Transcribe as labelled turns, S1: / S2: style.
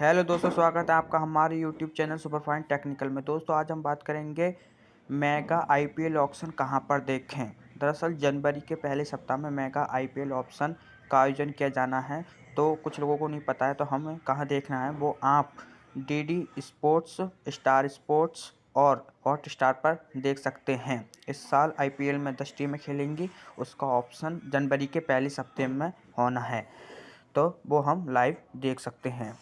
S1: Hello दोस्तों, स्वागत है आपका हमारे यूट्यूब चैनल सुपरफाइन टेक्निकल में। दोस्तों, आज हम बात करेंगे मेगा आईपीएल ऑप्शन कहाँ पर देखें। दरअसल, जनवरी के पहले सप्ताह में मेगा आईपीएल ऑप्शन का आयोजन किया जाना है। तो कुछ लोगों को नहीं पता है तो हमें कहाँ देखना है? वो आप डीडी स्पोर्ट्स स्टार स्पोर्ट्स और हॉट स्टार पर देख सकते हैं। इस साल आईपीएल में दस टीमें खेलेंगी, उसका ऑप्शन जनवरी के पहले सप्ताह में होना है। तो वो हम लाइव देख सकते हैं।